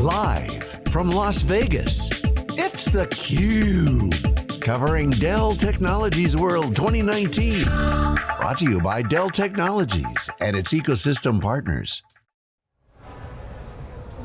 Live from Las Vegas, it's theCUBE. Covering Dell Technologies World 2019. Brought to you by Dell Technologies and its ecosystem partners.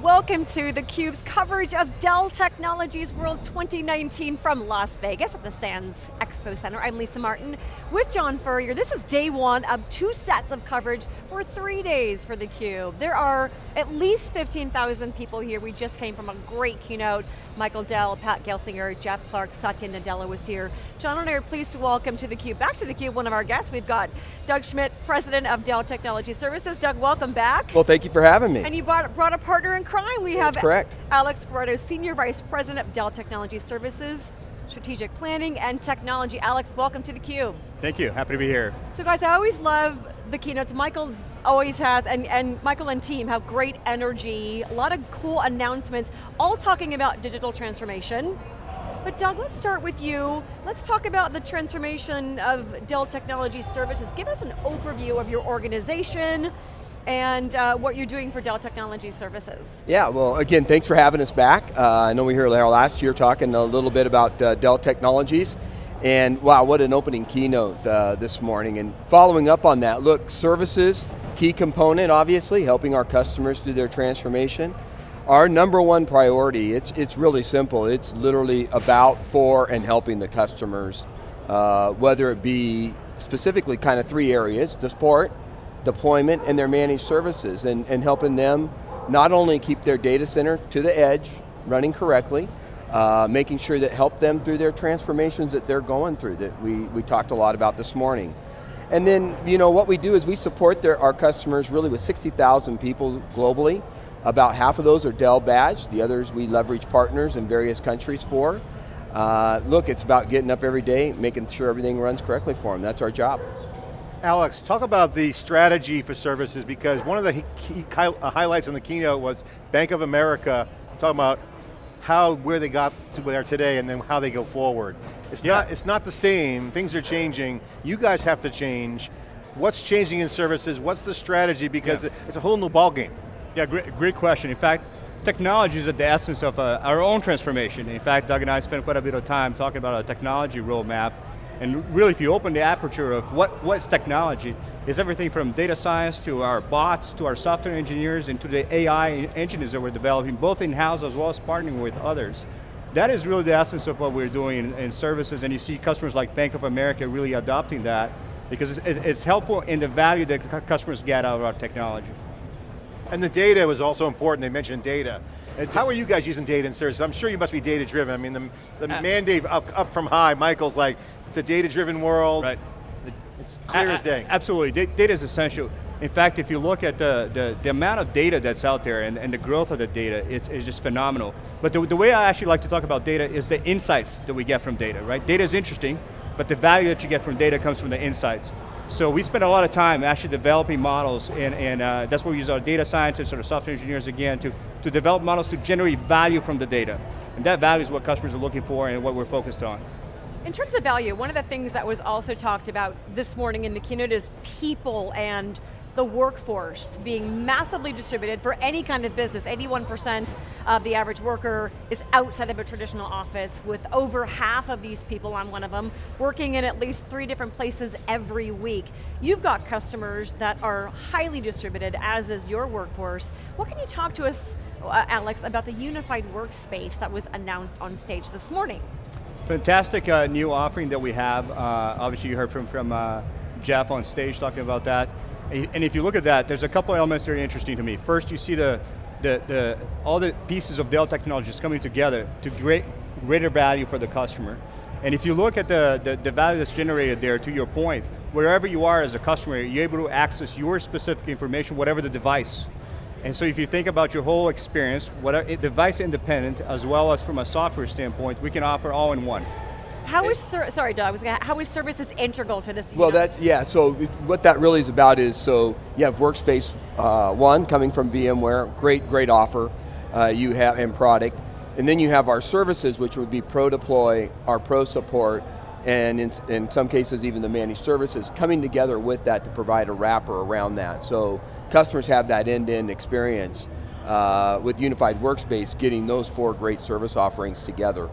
Welcome to theCUBE's coverage of Dell Technologies World 2019 from Las Vegas at the Sands Expo Center. I'm Lisa Martin with John Furrier. This is day one of two sets of coverage for three days for theCUBE. There are at least 15,000 people here. We just came from a great keynote. Michael Dell, Pat Gelsinger, Jeff Clarke, Satya Nadella was here. John and I are pleased to welcome to theCUBE, back to theCUBE, one of our guests. We've got Doug Schmidt, President of Dell Technology Services. Doug, welcome back. Well, thank you for having me. And you brought, brought a partner in crime. We have correct. Alex Guerrero, Senior Vice President of Dell Technology Services, Strategic Planning and Technology. Alex, welcome to theCUBE. Thank you, happy to be here. So guys, I always love the keynotes. Michael always has, and, and Michael and team have great energy, a lot of cool announcements, all talking about digital transformation. But Doug, let's start with you. Let's talk about the transformation of Dell Technology Services. Give us an overview of your organization, and uh, what you're doing for Dell Technology Services. Yeah, well again, thanks for having us back. Uh, I know we were here last year talking a little bit about uh, Dell Technologies, and wow, what an opening keynote uh, this morning. And following up on that, look, services, key component obviously, helping our customers do their transformation. Our number one priority, it's, it's really simple, it's literally about, for, and helping the customers, uh, whether it be specifically kind of three areas, the support, deployment, and their managed services, and, and helping them not only keep their data center to the edge, running correctly, uh, making sure that help them through their transformations that they're going through that we, we talked a lot about this morning. And then, you know, what we do is we support their, our customers really with 60,000 people globally. About half of those are Dell badged, the others we leverage partners in various countries for. Uh, look, it's about getting up every day, making sure everything runs correctly for them. That's our job. Alex, talk about the strategy for services because one of the key uh, highlights in the keynote was Bank of America talking about how, where they got to where they are today and then how they go forward. It's, yeah. not, it's not the same, things are changing, you guys have to change. What's changing in services, what's the strategy because yeah. it's a whole new ballgame. Yeah, great, great question. In fact, technology is at the essence of uh, our own transformation. In fact, Doug and I spent quite a bit of time talking about a technology roadmap and really if you open the aperture of what, what's technology, is everything from data science to our bots, to our software engineers, and to the AI engines that we're developing, both in-house as well as partnering with others. That is really the essence of what we're doing in, in services, and you see customers like Bank of America really adopting that, because it's, it's helpful in the value that customers get out of our technology. And the data was also important, they mentioned data. How are you guys using data in services? I'm sure you must be data driven. I mean, the, the uh, mandate up, up from high, Michael's like, it's a data driven world. Right. It's clear as day. Absolutely, data is essential. In fact, if you look at the, the, the, amount of data that's out there and, and the growth of the data, it's, it's just phenomenal. But the, the way I actually like to talk about data is the insights that we get from data, right? Data is interesting, but the value that you get from data comes from the insights. So we spend a lot of time actually developing models, and, and uh, that's where we use our data scientists or our software engineers again to, to develop models to generate value from the data. And that value is what customers are looking for and what we're focused on. In terms of value, one of the things that was also talked about this morning in the keynote is people and the workforce being massively distributed for any kind of business. 81% of the average worker is outside of a traditional office with over half of these people, I'm one of them, working in at least three different places every week. You've got customers that are highly distributed, as is your workforce. What can you talk to us, uh, Alex, about the unified workspace that was announced on stage this morning? Fantastic uh, new offering that we have. Uh, obviously you heard from, from uh, Jeff on stage talking about that. And if you look at that, there's a couple elements that are interesting to me. First, you see the, the, the all the pieces of Dell technologies coming together to great, greater value for the customer. And if you look at the, the, the, value that's generated there, to your point, wherever you are as a customer, you're able to access your specific information, whatever the device. And so if you think about your whole experience, whatever, eh, device independent, as well as from a software standpoint, we can offer all in one. How is, sorry Doug, how is services integral to this? Well that's, yeah, so what that really is about is, so you have Workspace uh, One coming from VMware, great, great offer uh, you have in product. And then you have our services, which would be ProDeploy, our ProSupport, and in, in some cases even the managed services, coming together with that to provide a wrapper around that. So customers have that end-to-end -end experience. uh, with Unified Workspace, getting those four great service offerings together,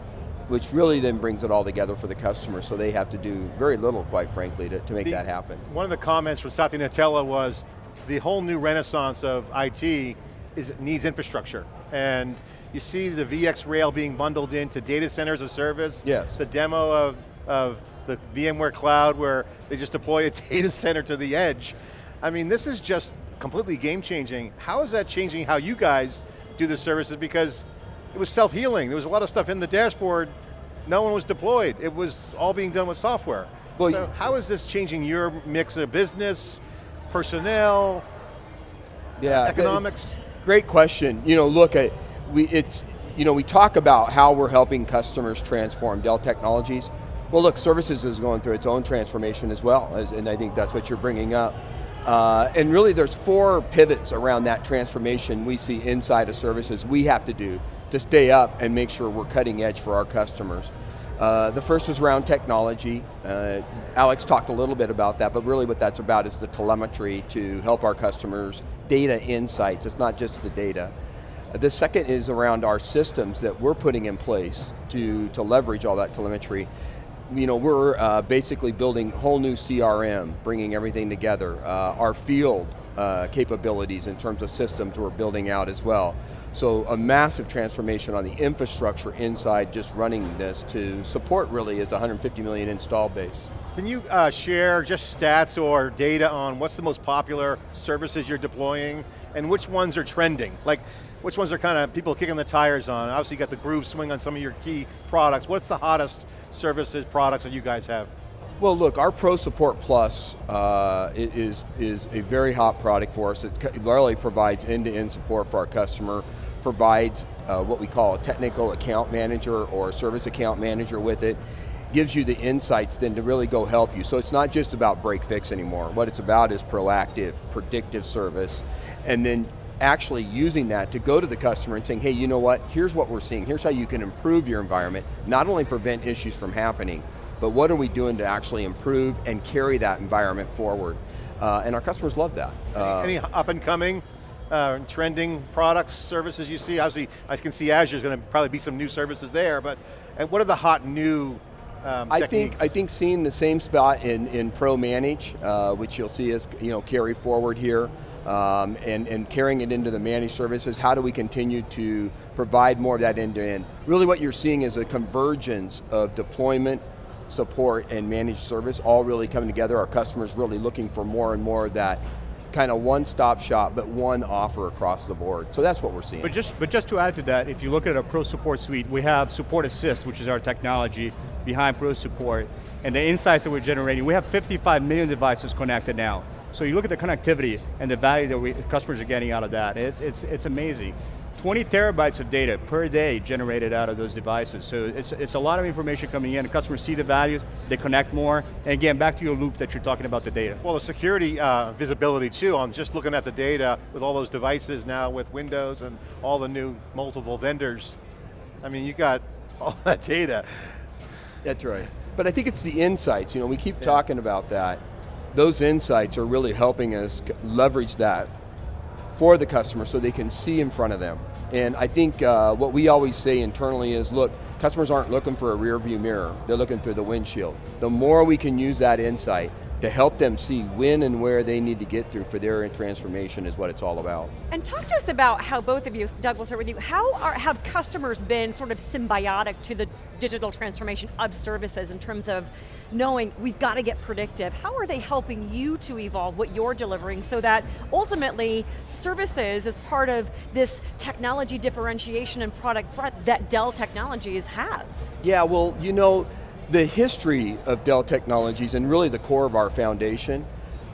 which really then brings it all together for the customer, so they have to do very little, quite frankly, to, to make The- that happen. One of the comments from Satya Nadella was the whole new renaissance of IT is needs infrastructure. And you see the VxRail being bundled into data centers of service. Yes. The demo of, of the VMware Cloud where they just deploy a data center to the edge. I mean, this is just completely game changing. How is that changing how you guys do the services? Because it was self-healing. There was a lot of stuff in the dashboard, no one was deployed. It was all being done with software. Well, so how is this changing your mix of business, personnel, Yeah, economics? Great question. You know, look, at we it's you know we talk about how we're helping customers transform Dell Technologies. Well, look, services is going through its own transformation as well, as, and I think that's what you're bringing up. Uh, and really, there's four pivots around that transformation we see inside of services we have to do to stay up and make sure we're cutting edge for our customers. Uh, the first was around technology. Uh, Alex talked a little bit about that, but really what that's about is the telemetry to help our customers, data insights, it's not just the data. The second is around our systems that we're putting in place to, to leverage all that telemetry. You know, we're uh, basically building whole new CRM, bringing everything together. Uh, our field uh, capabilities in terms of systems we're building out as well. So a massive transformation on the infrastructure inside just running this to support really is 150 million install base. Can you uh, share just stats or data on what's the most popular services you're deploying and which ones are trending? Like, which ones are kind of people kicking the tires on? Obviously you got the groove swing on some of your key products. What's the hottest services, products that you guys have? Well, look, our ProSupport Plus uh, is, is a very hot product for us. It literally provides end-to-end support for our customer, provides uh, what we call a technical account manager or a service account manager with it, gives you the insights then to really go help you. So it's not just about break fix anymore. What it's about is proactive, predictive service, and then actually using that to go to the customer and saying, hey, you know what, here's what we're seeing, here's how you can improve your environment, not only prevent issues from happening, but what are we doing to actually improve and carry that environment forward? Uh, and our customers love that. Uh, Any up and coming, uh, trending products, services you see? Obviously, I can see Azure's going to probably be some new services there, but and what are the hot new um, I techniques? think I think seeing the same spot in, in ProManage, uh, which you'll see us you know carry forward here, um, and and carrying it into the managed services. How do we continue to provide more of that end to end? Really, what you're seeing is a convergence of deployment, support, and managed service all really coming together. Our customers really looking for more and more of that kind of one-stop shop, but one offer across the board. So that's what we're seeing. But just, but just to add to that, if you look at our ProSupport Suite, we have SupportAssist, which is our technology behind ProSupport, and the insights that we're generating, we have 55 million devices connected now. So you look at the connectivity and the value that we, customers are getting out of that, it's, it's, it's amazing. 20 terabytes of data per day generated out of those devices. So it's, it's a lot of information coming in, the customers see the value, they connect more, and again, back to your loop that you're talking about the data. Well, the security uh, visibility too, on just looking at the data with all those devices now with Windows and all the new multiple vendors. I mean, you got all that data. That's right. But I think it's the insights, you know, we keep talking about that. Those insights are really helping us leverage that for the customer so they can see in front of them. And I think uh, what we always say internally is, look, customers aren't looking for a rear view mirror, they're looking through the windshield. The more we can use that insight to help them see when and where they need to get through for their transformation is what it's all about. And talk to us about how both of you, Doug, we'll start with you, how are, have customers been sort of symbiotic to the digital transformation of services in terms of knowing we've got to get predictive? How are they helping you to evolve what you're delivering so that ultimately services is part of this technology differentiation and product breadth that Dell Technologies has? Yeah, well, you know, the history of Dell Technologies and really the core of our foundation,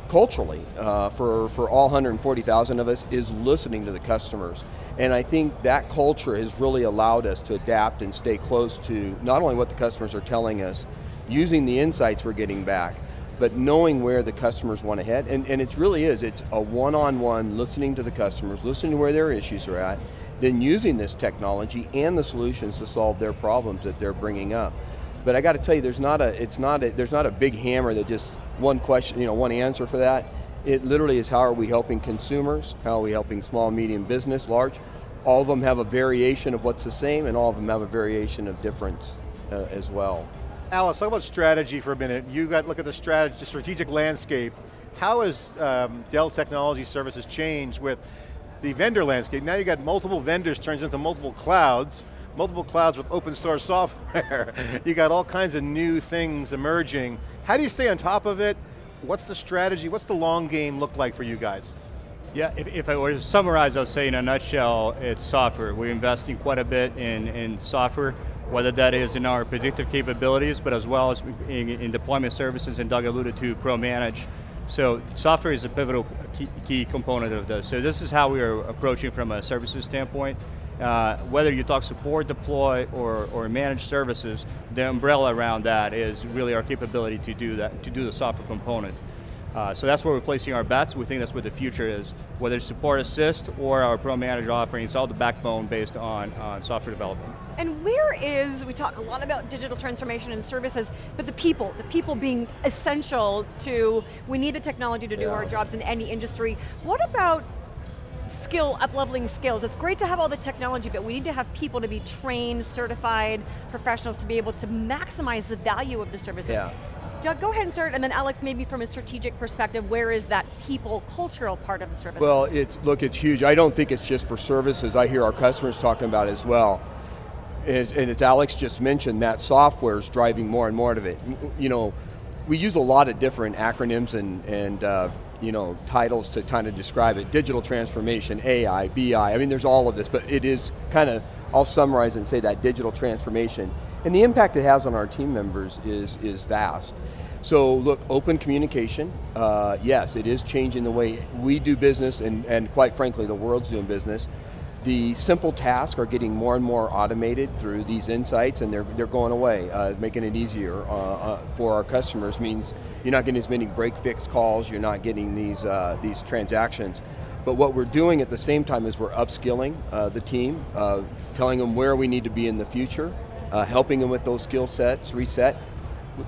culturally, uh, for, for all 140,000 of us, is listening to the customers. And I think that culture has really allowed us to adapt and stay close to not only what the customers are telling us, using the insights we're getting back, but knowing where the customers want to head. And, and it really is, it's a one-on-one listening to the customers, listening to where their issues are at, then using this technology and the solutions to solve their problems that they're bringing up. But I got to tell you, there's not a, it's not a, there's not a big hammer that just one question, you know, one answer for that. It literally is how are we helping consumers, how are we helping small, medium business, large, all of them have a variation of what's the same, and all of them have a variation of difference uh, as well. Alex, talk about strategy for a minute. You got to look at the strategy, strategic landscape. How has um, Dell Technology Services changed with the vendor landscape? Now you got multiple vendors turns into multiple clouds, multiple clouds with open source software. you got all kinds of new things emerging. How do you stay on top of it? What's the strategy? What's the long game look like for you guys? Yeah, if, if I were to summarize, I would say in a nutshell, it's software. We're investing quite a bit in, in software, whether that is in our predictive capabilities, but as well as in, in deployment services, and Doug alluded to ProManage. So software is a pivotal key, key, component of this. So this is how we are approaching from a services standpoint. Uh, whether you talk support, deploy, or, or manage services, the umbrella around that is really our capability to do that, to do the software component. Uh, so that's where we're placing our bets. We think that's where the future is. Whether it's SupportAssist or our pro manager offering, it's all the backbone based on, on software development. And where is, we talk a lot about digital transformation and services, but the people, the people being essential to, we need the technology to do yeah. our jobs in any industry. What about skill, up-leveling skills. It's great to have all the technology, but we need to have people to be trained, certified, professionals to be able to maximize the value of the services. Yeah. Doug, go ahead and start, and then Alex, maybe from a strategic perspective, where is that people, cultural part of the service? Well, it's, look, it's huge. I don't think it's just for services. I hear our customers talking about as well. and as Alex just mentioned, that software is driving more and more of it. You know, we use a lot of different acronyms and, and uh, you know, titles to kind of describe it. Digital transformation, AI, BI, I mean there's all of this, but it is kind of, I'll summarize and say that digital transformation and the impact it has on our team members is, is vast. So look, open communication, uh, yes, it is changing the way we do business and, and quite frankly, the world's doing business. The simple tasks are getting more and more automated through these insights and they're, they're going away, uh, making it easier uh, uh for our customers means you're not getting as many break fix calls, you're not getting these, uh, these transactions. But what we're doing at the same time is we're upskilling uh, the team, telling them where we need to be in the future, uh, helping them with those skill sets, reset.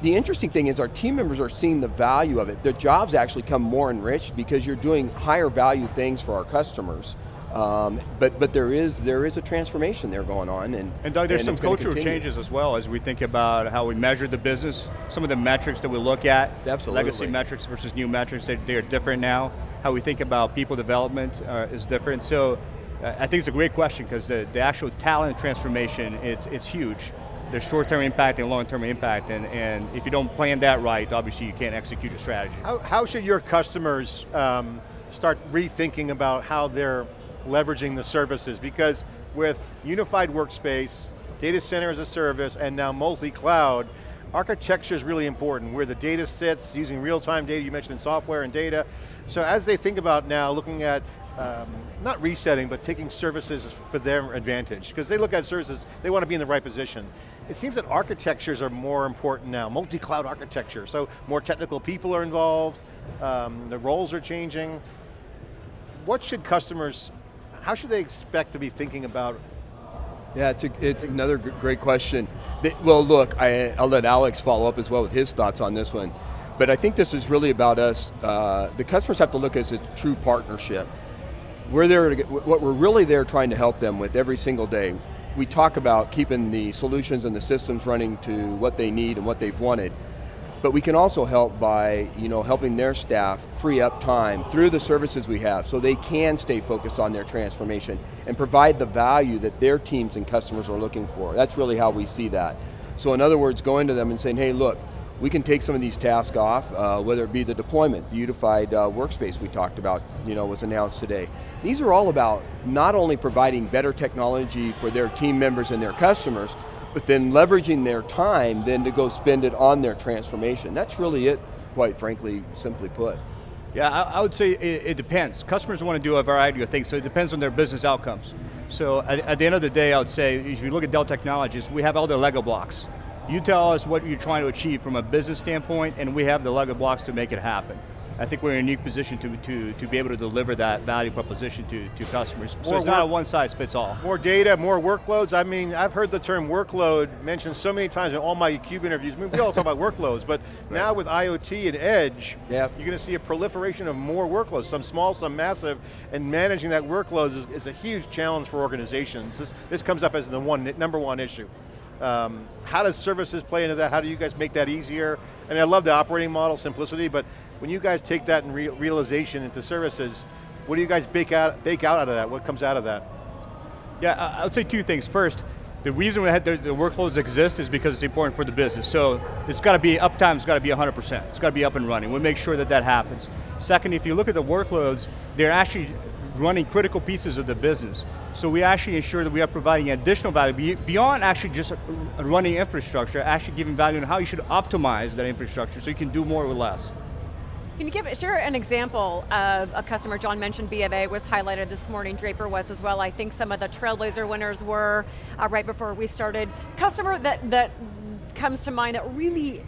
The interesting thing is our team members are seeing the value of it. Their jobs actually come more enriched because you're doing higher value things for our customers. Um, but but there is there is a transformation there going on, and and Doug, there's and some cultural changes as well as we think about how we measure the business. Some of the metrics that we look at, Absolutely. legacy metrics versus new metrics, they, they're different now. How we think about people development uh, is different. So I think it's a great question because the, the actual talent transformation, it's, it's huge. There's short-term impact and long-term impact, and, and if you don't plan that right, obviously you can't execute a strategy. How, how should your customers um, start rethinking about how they're leveraging the services? Because with unified workspace, data center as a service, and now multi-cloud, architecture is really important, where the data sits, using real-time data, you mentioned in software and data. So as they think about now looking at um, not resetting, but taking services for their advantage. Because they look at services, they want to be in the right position. It seems that architectures are more important now, multi-cloud architecture, so more technical people are involved, um, the roles are changing. What should customers, how should they expect to be thinking about yeah, it's, a, it's another great question. Well, look, I, will let Alex follow up as well with his thoughts on this one. But I think this is really about us, uh, the customers have to look as a true partnership we're there to get, what we're really there trying to help them with every single day. We talk about keeping the solutions and the systems running to what they need and what they've wanted, but we can also help by you know, helping their staff free up time through the services we have so they can stay focused on their transformation and provide the value that their teams and customers are looking for. That's really how we see that. So in other words, going to them and saying, hey look, we can take some of these tasks off, uh, whether it be the deployment, the unified uh, workspace we talked about, you know, was announced today. These are all about not only providing better technology for their team members and their customers, but then leveraging their time then to go spend it on their transformation. That's really it, quite frankly, simply put. Yeah, I, I would say it, it, depends. Customers want to do a variety of things, so it depends on their business outcomes. So at, at the end of the day, I would say, if you look at Dell Technologies, we have all the Lego blocks. You tell us what you're trying to achieve from a business standpoint, and we have the Lego blocks to make it happen. I think we're in a unique position to, to, to be able to deliver that value proposition to, to customers. So More it's not a one size fits all. More data, more workloads. I mean, I've heard the term workload mentioned so many times in all my CUBE interviews. I mean, we all talk about workloads, but now with IoT and Edge, Yep. you're going to see a proliferation of more workloads, some small, some massive, and managing that workloads is, is a huge challenge for organizations. This, this comes up as the one, number one issue. Um, how does services play into that? How do you guys make that easier? And I love the operating model, simplicity, but when you guys take that in re realization into services, what do you guys bake out, bake out out of that? What comes out of that? Yeah, I I would say two things. First, the reason we had the, the workloads exist is because it's important for the business. So it's got to be, uptime's got to be 100%. It's got to be up and running. We make sure that that happens. Second, if you look at the workloads, they're actually running critical pieces of the business. So we actually ensure that we are providing additional value beyond actually just running infrastructure, actually giving value on how you should optimize that infrastructure so you can do more with less. Can you give, share an example of a customer, John mentioned B of A was highlighted this morning, Draper was as well. I think some of the Trailblazer winners were uh, right before we started. Customer that, that comes to mind that really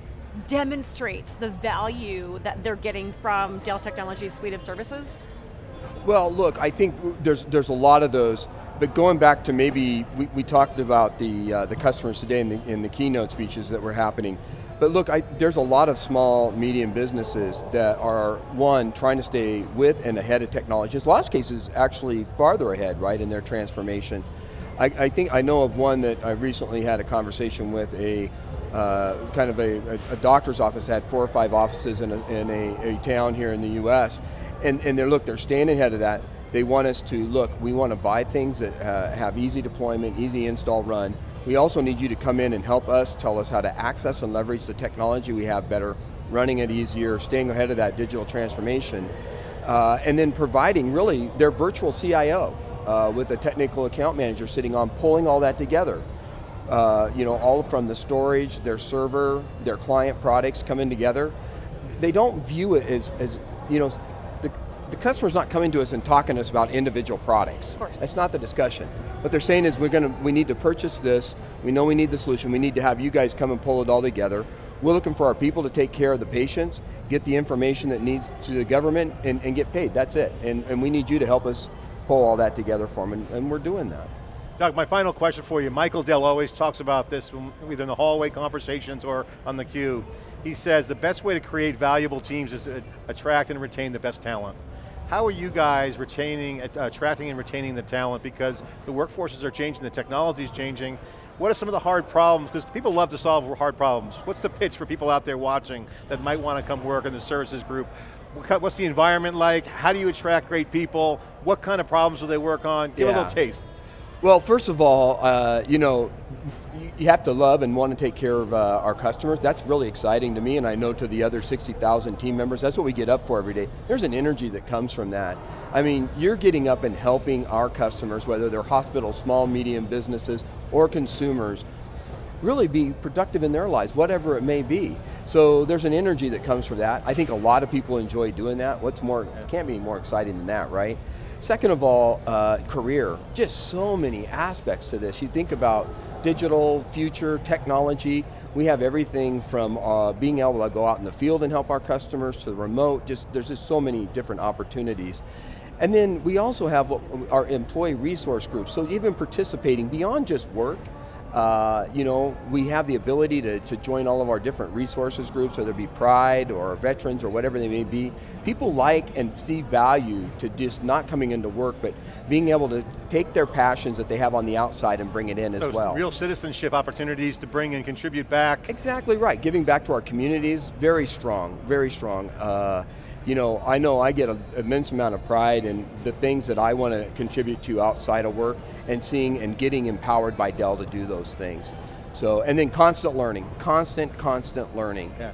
demonstrates the value that they're getting from Dell Technologies suite of services? Well, look, I think there's there's a lot of those, but going back to maybe we, we talked about the uh, the customers today in the in the keynote speeches that were happening. But look, I, there's a lot of small, medium businesses that are one trying to stay with and ahead of technology. In a lot of cases, actually farther ahead, right, in their transformation. I, I think I know of one that I recently had a conversation with a uh, kind of a, a, a doctor's office that had four or five offices in a, in a, a town here in the U.S. And, and they're, look, they're staying ahead of that. They want us to, look, we want to buy things that uh, have easy deployment, easy install run. We also need you to come in and help us, tell us how to access and leverage the technology we have better, running it easier, staying ahead of that digital transformation, uh, and then providing really their virtual CIO uh, with a technical account manager sitting on pulling all that together. Uh, you know, all from the storage, their server, their client products coming together. They don't view it as, as you know, the, the customer's not coming to us and talking to us about individual products. Of course. That's not the discussion. What they're saying is we're going to, we need to purchase this, we know we need the solution, we need to have you guys come and pull it all together. We're looking for our people to take care of the patients, get the information that needs to the government, and, and get paid, that's it. And, and we need you to help us pull all that together for them, and, and we're doing that. Doug, my final question for you. Michael Dell always talks about this, um, either in the hallway conversations or on theCUBE. He says the best way to create valuable teams is to attract and retain the best talent. How are you guys retaining, uh, attracting and retaining the talent? Because the workforces are changing, the technology is changing. What are some of the hard problems? Because people love to solve hard problems. What's the pitch for people out there watching that might want to come work in the services group? What's the environment like? How do you attract great people? What kind of problems will they work on? Give a little taste. Well, first of all, uh, you know, you- have to love and want to take care of uh, our customers. That's really exciting to me, and I know to the other 60,000 team members, that's what we get up for every day. There's an energy that comes from that. I mean, you're getting up and helping our customers, whether they're hospitals, small, medium businesses, or consumers, really be productive in their lives, whatever it may be. So there's an energy that comes from that. I think a lot of people enjoy doing that. What's more, can't be more exciting than that, right? Second of all, uh, career. Just so many aspects to this. You think about digital, future, technology. We have everything from uh, being able to go out in the field and help our customers to the remote. Just there's just so many different opportunities. And then we also have our employee resource groups. So even participating beyond just work, uh, you know, we have the ability to, to join all of our different resources groups, whether it be Pride or veterans or whatever they may be. People like and see value to just not coming into work, but being able to take their passions that they have on the outside and bring it in So as well. real citizenship opportunities to bring and contribute back. Exactly right. Giving back to our communities, very strong, very strong. Uh, you know, I know I get an immense amount of pride in the things that I want to contribute to outside of work and seeing and getting empowered by Dell to do those things. So, and then constant learning, constant, constant learning. Yeah.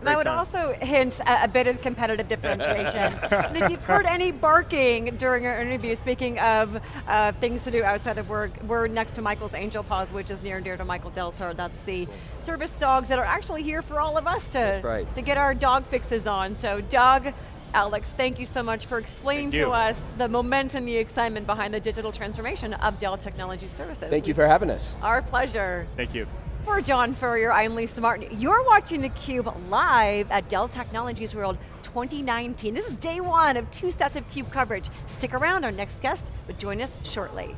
And I would time. also hint at a bit of competitive differentiation. and if you've heard any barking during our interview, speaking of uh, things to do outside of work, we're next to Michael's Angel Paws, which is near and dear to Michael Dell's heart. That's the service dogs that are actually here for all of us to, right. to get our dog fixes on. So Doug, Alex, thank you so much for explaining to us the momentum, the excitement behind the digital transformation of Dell Technology Services. Thank you for having us. Our pleasure. Thank you. For John Furrier, I'm Lisa Martin. You're watching theCUBE live at Dell Technologies World 2019. This is day one of two sets of CUBE coverage. Stick around, our next guest will join us shortly.